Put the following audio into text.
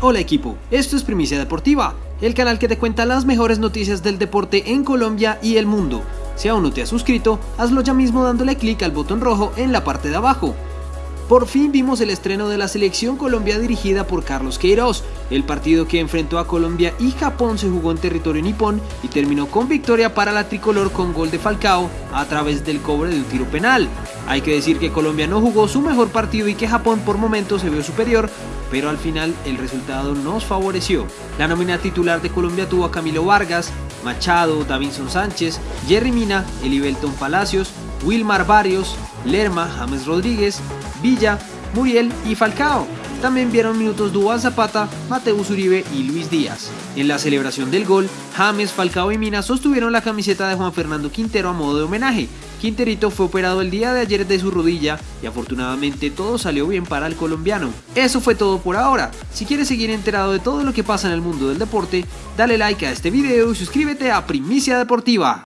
Hola equipo, esto es Primicia Deportiva, el canal que te cuenta las mejores noticias del deporte en Colombia y el mundo. Si aún no te has suscrito, hazlo ya mismo dándole clic al botón rojo en la parte de abajo. Por fin vimos el estreno de la selección Colombia dirigida por Carlos Queiroz. El partido que enfrentó a Colombia y Japón se jugó en territorio nipón y terminó con victoria para la tricolor con gol de Falcao a través del cobre de un tiro penal. Hay que decir que Colombia no jugó su mejor partido y que Japón por momentos se vio superior, pero al final el resultado nos favoreció. La nómina titular de Colombia tuvo a Camilo Vargas, Machado, Davinson Sánchez, Jerry Mina, Elibelton Palacios, Wilmar Barrios, Lerma, James Rodríguez, Villa, Muriel y Falcao. También vieron minutos Duván Zapata, Mateus Uribe y Luis Díaz. En la celebración del gol, James, Falcao y Mina sostuvieron la camiseta de Juan Fernando Quintero a modo de homenaje. Quinterito fue operado el día de ayer de su rodilla y afortunadamente todo salió bien para el colombiano. Eso fue todo por ahora. Si quieres seguir enterado de todo lo que pasa en el mundo del deporte, dale like a este video y suscríbete a Primicia Deportiva.